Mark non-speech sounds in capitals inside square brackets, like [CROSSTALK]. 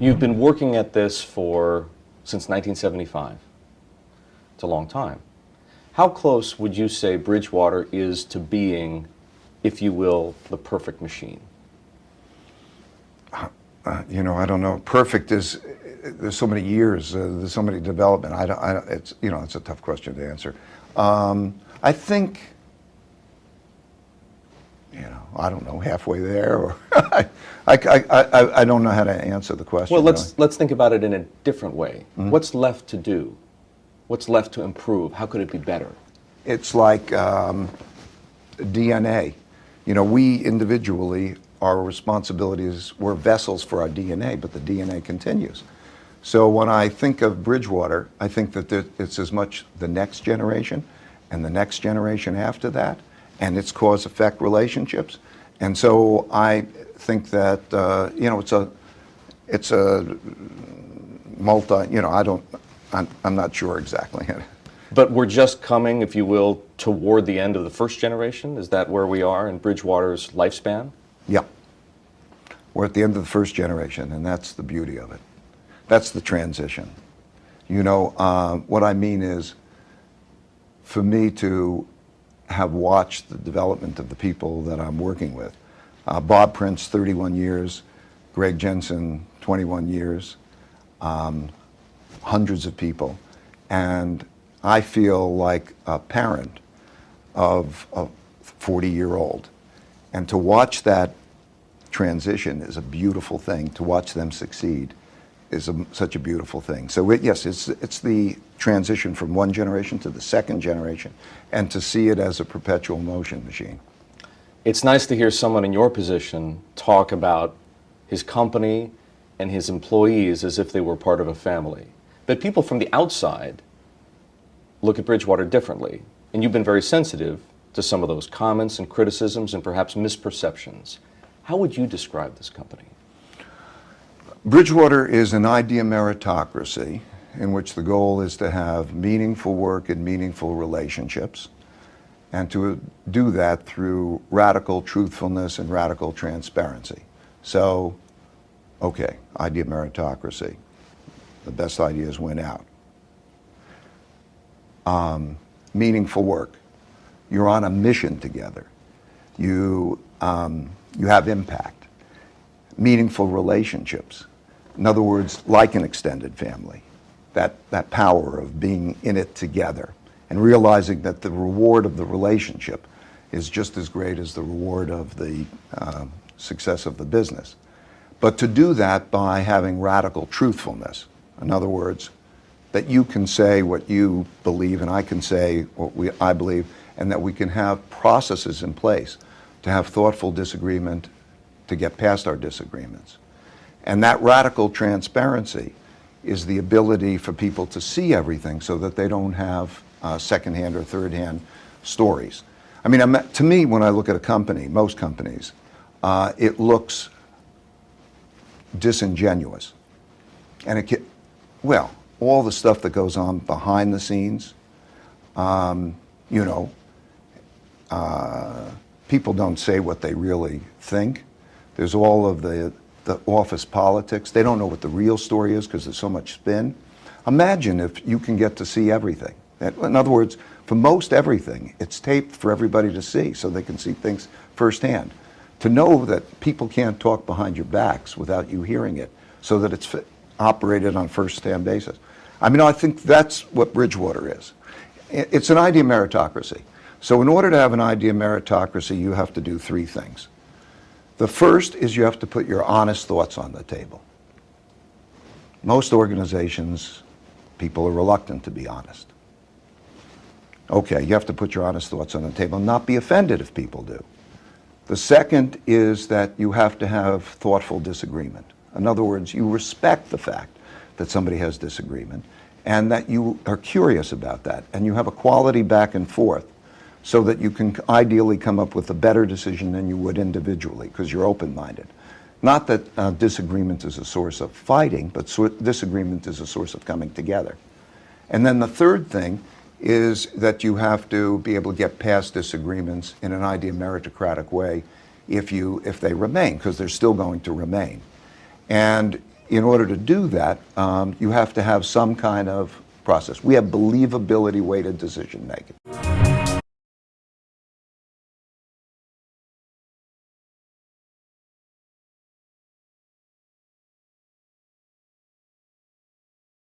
You've been working at this for since 1975. It's a long time. How close would you say Bridgewater is to being, if you will, the perfect machine? Uh, you know, I don't know. Perfect is there's so many years, uh, there's so many development. I don't, I don't, it's you know, it's a tough question to answer. Um, I think, you know, I don't know, halfway there, or [LAUGHS] I, I, I, I, don't know how to answer the question. Well, let's really. let's think about it in a different way. Mm -hmm. What's left to do? What's left to improve? How could it be better? It's like um, DNA. You know, we individually our responsibility is we're vessels for our DNA, but the DNA continues. So when I think of Bridgewater, I think that it's as much the next generation and the next generation after that, and its cause-effect relationships. And so I think that, uh, you know, it's a, it's a multi, you know, I don't, I'm, I'm not sure exactly. [LAUGHS] But we're just coming, if you will, toward the end of the first generation? Is that where we are in Bridgewater's lifespan? Yeah. We're at the end of the first generation, and that's the beauty of it. That's the transition. You know, uh, what I mean is, for me to have watched the development of the people that I'm working with, uh, Bob Prince, 31 years, Greg Jensen, 21 years, um, hundreds of people, and I feel like a parent of a 40-year-old. And to watch that transition is a beautiful thing. To watch them succeed is a, such a beautiful thing. So it, yes, it's, it's the transition from one generation to the second generation and to see it as a perpetual motion machine. It's nice to hear someone in your position talk about his company and his employees as if they were part of a family. But people from the outside look at Bridgewater differently. And you've been very sensitive to some of those comments and criticisms and perhaps misperceptions. How would you describe this company? Bridgewater is an idea meritocracy in which the goal is to have meaningful work and meaningful relationships and to do that through radical truthfulness and radical transparency. So, okay, idea meritocracy. The best ideas win out. Um, meaningful work. You're on a mission together. You um, you have impact. Meaningful relationships. In other words, like an extended family. That, that power of being in it together and realizing that the reward of the relationship is just as great as the reward of the uh, success of the business. But to do that by having radical truthfulness. In other words, that you can say what you believe and I can say what we, I believe and that we can have processes in place to have thoughtful disagreement, to get past our disagreements. And that radical transparency is the ability for people to see everything so that they don't have uh, secondhand or third-hand stories. I mean, I'm, to me, when I look at a company, most companies, uh, it looks disingenuous. And it can, well, all the stuff that goes on behind the scenes, um, you know, uh, people don't say what they really think. There's all of the, the office politics. They don't know what the real story is because there's so much spin. Imagine if you can get to see everything. In other words, for most everything, it's taped for everybody to see so they can see things firsthand. To know that people can't talk behind your backs without you hearing it so that it's operated on first-hand basis. I mean, I think that's what Bridgewater is. It's an idea meritocracy. So in order to have an idea meritocracy, you have to do three things. The first is you have to put your honest thoughts on the table. Most organizations, people are reluctant to be honest. Okay, you have to put your honest thoughts on the table and not be offended if people do. The second is that you have to have thoughtful disagreement. In other words, you respect the fact that somebody has disagreement and that you are curious about that and you have a quality back and forth so that you can ideally come up with a better decision than you would individually because you're open-minded. Not that uh, disagreement is a source of fighting, but so disagreement is a source of coming together. And then the third thing is that you have to be able to get past disagreements in an idea meritocratic way if, you, if they remain, because they're still going to remain. And in order to do that, um, you have to have some kind of process. We have believability weighted decision making.